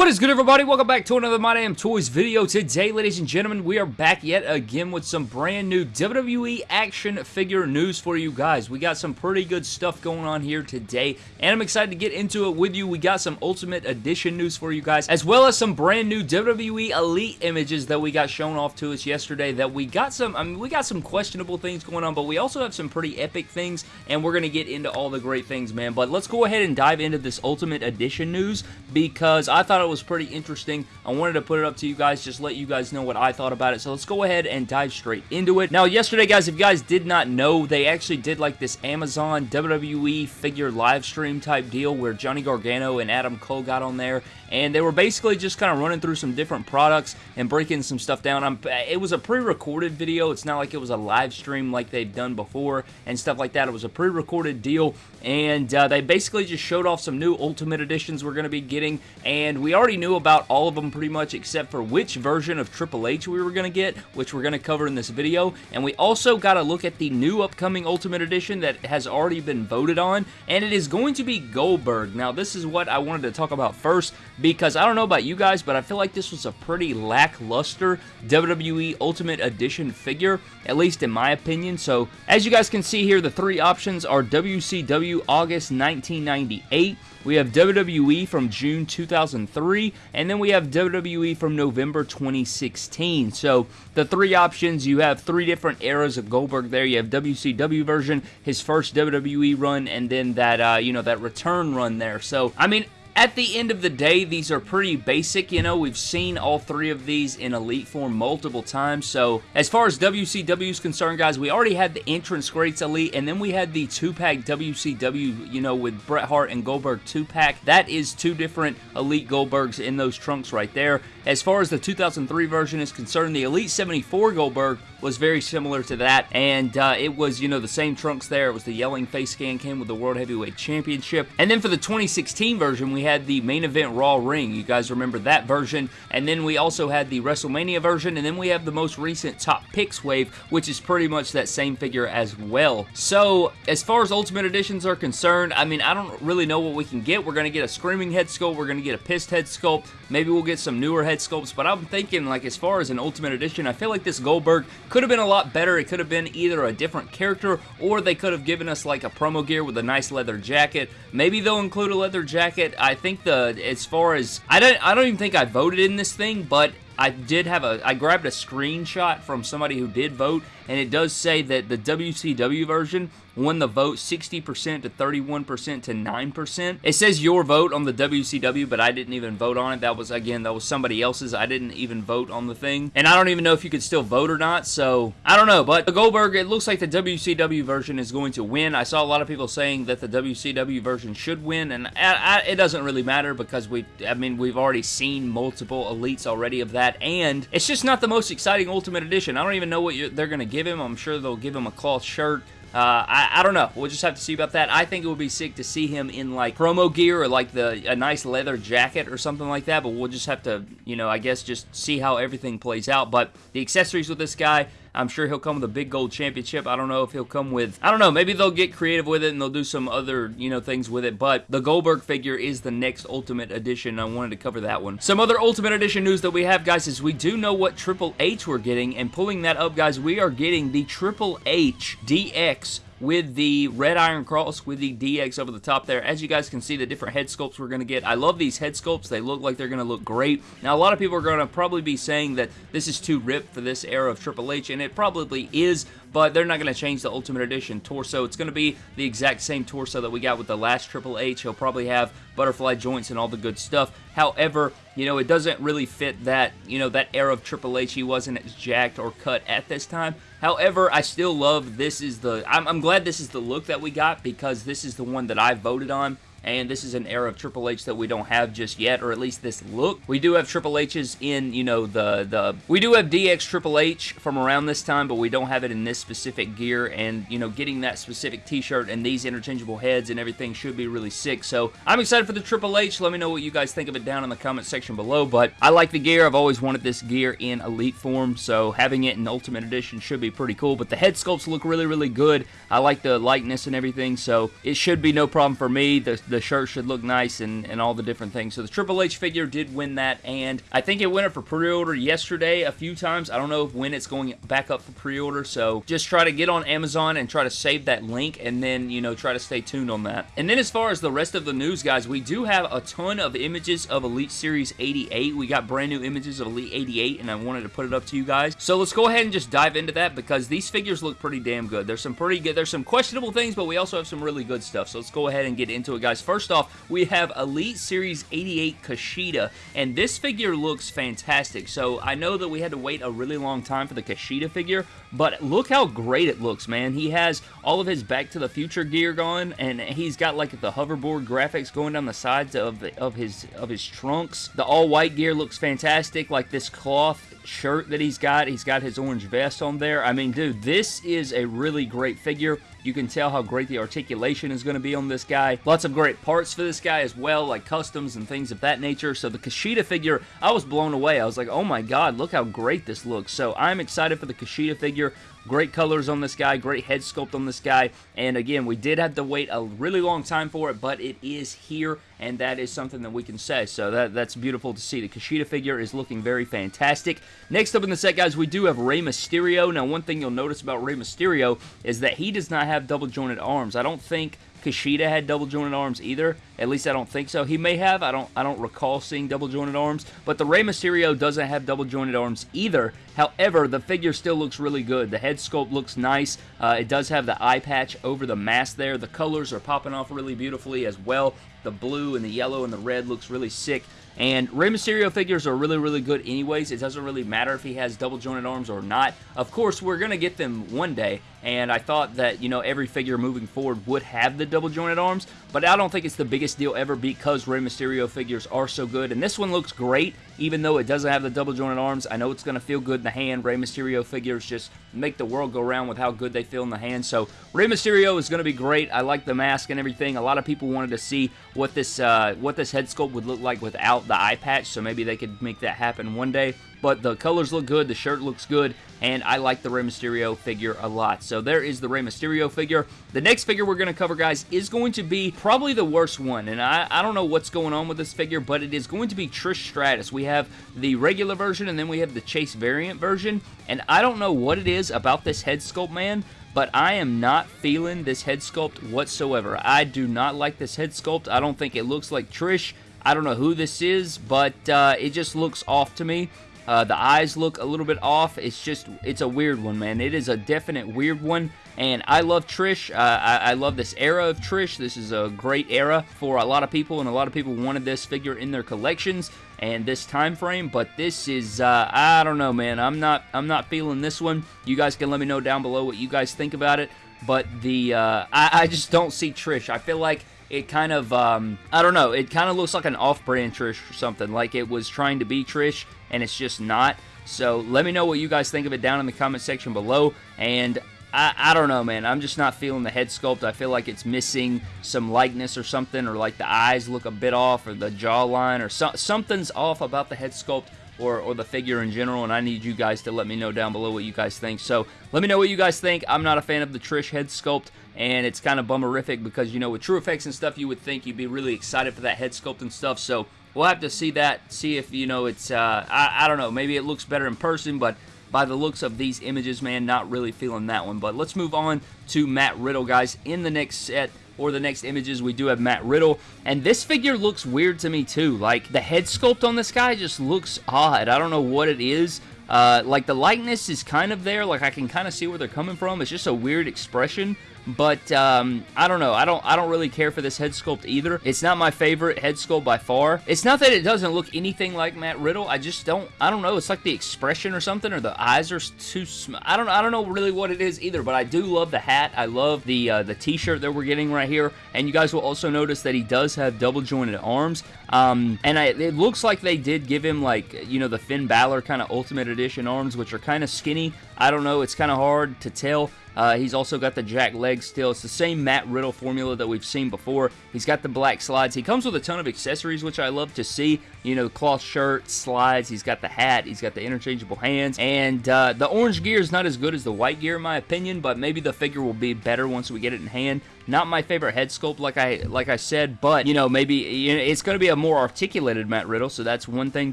What is good everybody? Welcome back to another My Damn Toys video. Today, ladies and gentlemen, we are back yet again with some brand new WWE action figure news for you guys. We got some pretty good stuff going on here today, and I'm excited to get into it with you. We got some Ultimate Edition news for you guys, as well as some brand new WWE Elite images that we got shown off to us yesterday that we got some, I mean, we got some questionable things going on, but we also have some pretty epic things, and we're going to get into all the great things, man. But let's go ahead and dive into this Ultimate Edition news because I thought thought it was pretty interesting. I wanted to put it up to you guys, just let you guys know what I thought about it. So let's go ahead and dive straight into it. Now, yesterday, guys, if you guys did not know, they actually did like this Amazon WWE figure live stream type deal where Johnny Gargano and Adam Cole got on there, and they were basically just kind of running through some different products and breaking some stuff down. I'm, it was a pre-recorded video. It's not like it was a live stream like they've done before and stuff like that. It was a pre-recorded deal, and uh, they basically just showed off some new Ultimate Editions we're going to be getting, and we we already knew about all of them pretty much except for which version of Triple H we were going to get, which we're going to cover in this video. And we also got to look at the new upcoming Ultimate Edition that has already been voted on, and it is going to be Goldberg. Now, this is what I wanted to talk about first because I don't know about you guys, but I feel like this was a pretty lackluster WWE Ultimate Edition figure, at least in my opinion. So, as you guys can see here, the three options are WCW August 1998, we have WWE from June 2003, and then we have WWE from November 2016. So the three options, you have three different eras of Goldberg there. You have WCW version, his first WWE run, and then that, uh, you know, that return run there. So, I mean, at the end of the day, these are pretty basic, you know, we've seen all three of these in Elite form multiple times, so as far as WCW is concerned, guys, we already had the Entrance Greats Elite, and then we had the 2-pack WCW, you know, with Bret Hart and Goldberg 2-pack. That is two different Elite Goldbergs in those trunks right there. As far as the 2003 version is concerned, the Elite 74 Goldberg was very similar to that, and uh, it was, you know, the same trunks there. It was the yelling face scan, came with the World Heavyweight Championship. And then for the 2016 version, we had the main event Raw ring. You guys remember that version. And then we also had the WrestleMania version, and then we have the most recent Top Picks wave, which is pretty much that same figure as well. So, as far as Ultimate Editions are concerned, I mean, I don't really know what we can get. We're going to get a Screaming head sculpt. We're going to get a Pissed head sculpt. Maybe we'll get some newer head sculpts, but I'm thinking, like, as far as an Ultimate Edition, I feel like this Goldberg could have been a lot better. It could have been either a different character or they could have given us like a promo gear with a nice leather jacket. Maybe they'll include a leather jacket. I think the as far as I don't I don't even think I voted in this thing, but I did have a I grabbed a screenshot from somebody who did vote and it does say that the WCW version won the vote 60% to 31% to 9%. It says your vote on the WCW, but I didn't even vote on it. That was, again, that was somebody else's. I didn't even vote on the thing. And I don't even know if you could still vote or not, so I don't know. But the Goldberg, it looks like the WCW version is going to win. I saw a lot of people saying that the WCW version should win, and I, I, it doesn't really matter because we, I mean, we've already seen multiple elites already of that, and it's just not the most exciting Ultimate Edition. I don't even know what they're going to give him. I'm sure they'll give him a cloth shirt. Uh, I, I don't know. We'll just have to see about that. I think it would be sick to see him in like promo gear or like the a nice leather jacket or something like that. But we'll just have to, you know, I guess just see how everything plays out. But the accessories with this guy, I'm sure he'll come with a big gold championship. I don't know if he'll come with, I don't know, maybe they'll get creative with it and they'll do some other, you know, things with it. But the Goldberg figure is the next Ultimate Edition. I wanted to cover that one. Some other Ultimate Edition news that we have, guys, is we do know what Triple H we're getting. And pulling that up, guys, we are getting the Triple H DX with the red iron cross with the DX over the top there. As you guys can see, the different head sculpts we're going to get. I love these head sculpts. They look like they're going to look great. Now, a lot of people are going to probably be saying that this is too ripped for this era of Triple H, and it probably is, but they're not going to change the Ultimate Edition torso. It's going to be the exact same torso that we got with the last Triple H. He'll probably have butterfly joints and all the good stuff. However, you know, it doesn't really fit that, you know, that era of Triple H. He wasn't as jacked or cut at this time. However, I still love this is the, I'm, I'm glad this is the look that we got because this is the one that I voted on and this is an era of Triple H that we don't have just yet, or at least this look. We do have Triple H's in, you know, the, the, we do have DX Triple H from around this time, but we don't have it in this specific gear, and, you know, getting that specific t-shirt and these interchangeable heads and everything should be really sick, so I'm excited for the Triple H. Let me know what you guys think of it down in the comment section below, but I like the gear. I've always wanted this gear in Elite form, so having it in Ultimate Edition should be pretty cool, but the head sculpts look really, really good. I like the likeness and everything, so it should be no problem for me. The the shirt should look nice and, and all the different things. So the Triple H figure did win that, and I think it went up for pre-order yesterday a few times. I don't know when it's going back up for pre-order, so just try to get on Amazon and try to save that link, and then, you know, try to stay tuned on that. And then as far as the rest of the news, guys, we do have a ton of images of Elite Series 88. We got brand new images of Elite 88, and I wanted to put it up to you guys. So let's go ahead and just dive into that, because these figures look pretty damn good. There's some pretty good, there's some questionable things, but we also have some really good stuff. So let's go ahead and get into it, guys. First off, we have Elite Series 88 Kushida, and this figure looks fantastic. So I know that we had to wait a really long time for the Kushida figure, but look how great it looks, man. He has all of his Back to the Future gear going, and he's got like the hoverboard graphics going down the sides of of his of his trunks. The all white gear looks fantastic, like this cloth shirt that he's got. He's got his orange vest on there. I mean, dude, this is a really great figure. You can tell how great the articulation is going to be on this guy. Lots of great parts for this guy as well, like customs and things of that nature. So the Kushida figure, I was blown away. I was like, oh my god, look how great this looks. So I'm excited for the Kushida figure. Great colors on this guy, great head sculpt on this guy, and again, we did have to wait a really long time for it, but it is here, and that is something that we can say, so that, that's beautiful to see. The Kushida figure is looking very fantastic. Next up in the set, guys, we do have Rey Mysterio. Now, one thing you'll notice about Rey Mysterio is that he does not have double jointed arms. I don't think Kushida had double jointed arms either. At least I don't think so. He may have. I don't I don't recall seeing double jointed arms. But the Rey Mysterio doesn't have double jointed arms either. However, the figure still looks really good. The head sculpt looks nice. Uh, it does have the eye patch over the mask there. The colors are popping off really beautifully as well. The blue and the yellow and the red looks really sick. And Rey Mysterio figures are really, really good anyways. It doesn't really matter if he has double jointed arms or not. Of course, we're going to get them one day, and I thought that, you know, every figure moving forward would have the double jointed arms, but I don't think it's the biggest deal ever because Rey Mysterio figures are so good, and this one looks great, even though it doesn't have the double jointed arms. I know it's going to feel good in the hand. Rey Mysterio figures just make the world go round with how good they feel in the hand, so Rey Mysterio is going to be great. I like the mask and everything. A lot of people wanted to see what this, uh, what this head sculpt would look like without the eye patch, so maybe they could make that happen one day but the colors look good, the shirt looks good, and I like the Rey Mysterio figure a lot. So there is the Rey Mysterio figure. The next figure we're going to cover, guys, is going to be probably the worst one, and I, I don't know what's going on with this figure, but it is going to be Trish Stratus. We have the regular version, and then we have the Chase variant version, and I don't know what it is about this head sculpt, man, but I am not feeling this head sculpt whatsoever. I do not like this head sculpt. I don't think it looks like Trish. I don't know who this is, but uh, it just looks off to me. Uh, the eyes look a little bit off. It's just, it's a weird one, man. It is a definite weird one. And I love Trish. Uh, I, I, love this era of Trish. This is a great era for a lot of people, and a lot of people wanted this figure in their collections and this time frame. But this is, uh, I don't know, man. I'm not, I'm not feeling this one. You guys can let me know down below what you guys think about it. But the, uh, I, I just don't see Trish. I feel like it kind of, um, I don't know, it kind of looks like an off-brand Trish or something, like it was trying to be Trish, and it's just not. So let me know what you guys think of it down in the comment section below. And I, I, don't know, man. I'm just not feeling the head sculpt. I feel like it's missing some likeness or something, or like the eyes look a bit off, or the jawline, or so, something's off about the head sculpt. Or, or the figure in general, and I need you guys to let me know down below what you guys think. So let me know what you guys think. I'm not a fan of the Trish head sculpt, and it's kind of bummerific because, you know, with TrueFX and stuff, you would think you'd be really excited for that head sculpt and stuff. So we'll have to see that, see if, you know, it's, uh, I, I don't know, maybe it looks better in person, but by the looks of these images, man, not really feeling that one. But let's move on to Matt Riddle, guys. In the next set, or the next images, we do have Matt Riddle. And this figure looks weird to me, too. Like, the head sculpt on this guy just looks odd. I don't know what it is. Uh, like, the likeness is kind of there. Like, I can kind of see where they're coming from. It's just a weird expression. But um, I don't know. I don't. I don't really care for this head sculpt either. It's not my favorite head sculpt by far. It's not that it doesn't look anything like Matt Riddle. I just don't. I don't know. It's like the expression or something, or the eyes are too. I don't. I don't know really what it is either. But I do love the hat. I love the uh, the T-shirt that we're getting right here. And you guys will also notice that he does have double jointed arms. Um, and I, it looks like they did give him like you know the Finn Balor kind of Ultimate Edition arms, which are kind of skinny. I don't know. It's kind of hard to tell. Uh, he's also got the jack leg still. It's the same Matt Riddle formula that we've seen before. He's got the black slides. He comes with a ton of accessories, which I love to see. You know, cloth shirt, slides. He's got the hat. He's got the interchangeable hands. And uh, the orange gear is not as good as the white gear, in my opinion, but maybe the figure will be better once we get it in hand. Not my favorite head sculpt, like I like I said, but you know maybe you know, it's going to be a more articulated Matt Riddle, so that's one thing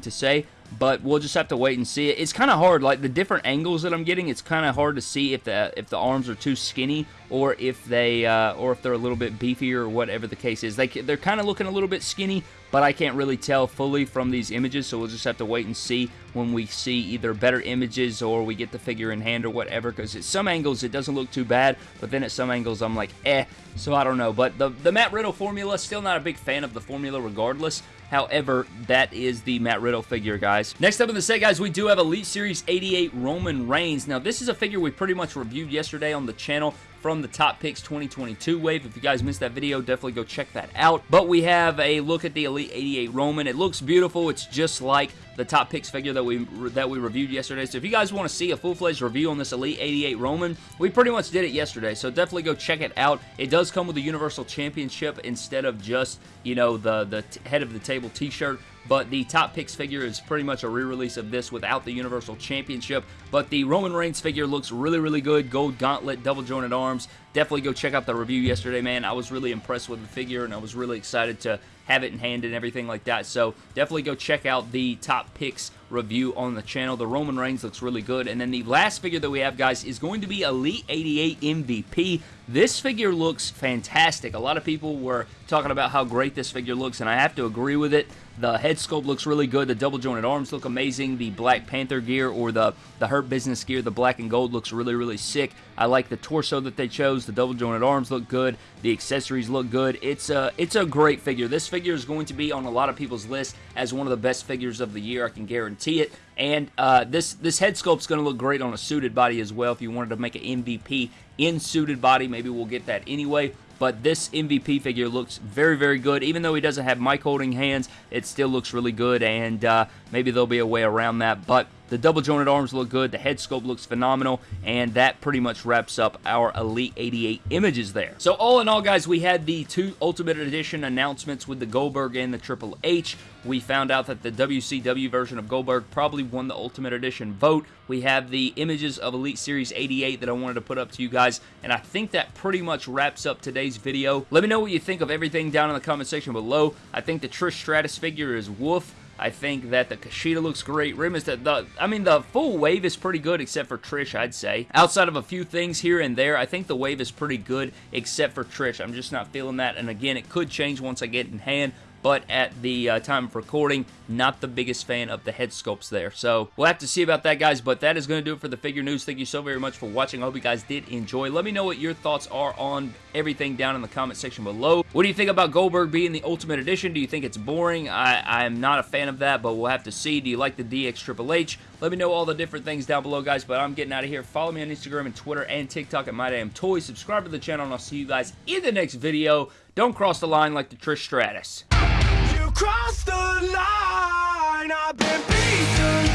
to say but we'll just have to wait and see. It's kind of hard, like the different angles that I'm getting. It's kind of hard to see if the if the arms are too skinny or if they uh, or if they're a little bit beefier or whatever the case is. They they're kind of looking a little bit skinny, but I can't really tell fully from these images. So we'll just have to wait and see when we see either better images or we get the figure in hand or whatever. Because at some angles it doesn't look too bad, but then at some angles I'm like eh. So I don't know. But the the Matt Riddle formula, still not a big fan of the formula regardless. However, that is the Matt Riddle figure, guys. Next up in the set, guys, we do have Elite Series 88 Roman Reigns. Now, this is a figure we pretty much reviewed yesterday on the channel from the Top Picks 2022 wave. If you guys missed that video, definitely go check that out. But we have a look at the Elite 88 Roman. It looks beautiful. It's just like the Top Picks figure that we that we reviewed yesterday. So if you guys want to see a full-fledged review on this Elite 88 Roman, we pretty much did it yesterday. So definitely go check it out. It does come with a Universal Championship instead of just, you know, the, the head of the table t-shirt but the Top Picks figure is pretty much a re-release of this without the Universal Championship, but the Roman Reigns figure looks really, really good. Gold gauntlet, double jointed arms. Definitely go check out the review yesterday, man. I was really impressed with the figure, and I was really excited to have it in hand and everything like that. So definitely go check out the top picks review on the channel. The Roman Reigns looks really good. And then the last figure that we have, guys, is going to be Elite 88 MVP. This figure looks fantastic. A lot of people were talking about how great this figure looks, and I have to agree with it. The head sculpt looks really good. The double jointed arms look amazing. The Black Panther gear or the, the Hurt Business gear, the black and gold, looks really, really sick. I like the torso that they chose. The double jointed arms look good. The accessories look good. It's a, it's a great figure. This figure is going to be on a lot of people's list as one of the best figures of the year. I can guarantee it. And uh, this, this head sculpt is going to look great on a suited body as well. If you wanted to make an MVP in suited body, maybe we'll get that anyway but this MVP figure looks very, very good. Even though he doesn't have mic holding hands, it still looks really good, and uh, maybe there'll be a way around that, but the double jointed arms look good. The head sculpt looks phenomenal. And that pretty much wraps up our Elite 88 images there. So all in all, guys, we had the two Ultimate Edition announcements with the Goldberg and the Triple H. We found out that the WCW version of Goldberg probably won the Ultimate Edition vote. We have the images of Elite Series 88 that I wanted to put up to you guys. And I think that pretty much wraps up today's video. Let me know what you think of everything down in the comment section below. I think the Trish Stratus figure is woof. I think that the Kushida looks great. Rimas, the, the, I mean, the full wave is pretty good except for Trish, I'd say. Outside of a few things here and there, I think the wave is pretty good except for Trish. I'm just not feeling that. And again, it could change once I get in hand but at the uh, time of recording, not the biggest fan of the head sculpts there. So we'll have to see about that, guys, but that is going to do it for the figure news. Thank you so very much for watching. I hope you guys did enjoy. Let me know what your thoughts are on everything down in the comment section below. What do you think about Goldberg being the Ultimate Edition? Do you think it's boring? I, I'm not a fan of that, but we'll have to see. Do you like the DX Triple H? Let me know all the different things down below, guys, but I'm getting out of here. Follow me on Instagram and Twitter and TikTok at MyDamnToys. Subscribe to the channel, and I'll see you guys in the next video. Don't cross the line like the Trish Stratus crossed the line. I've been beaten.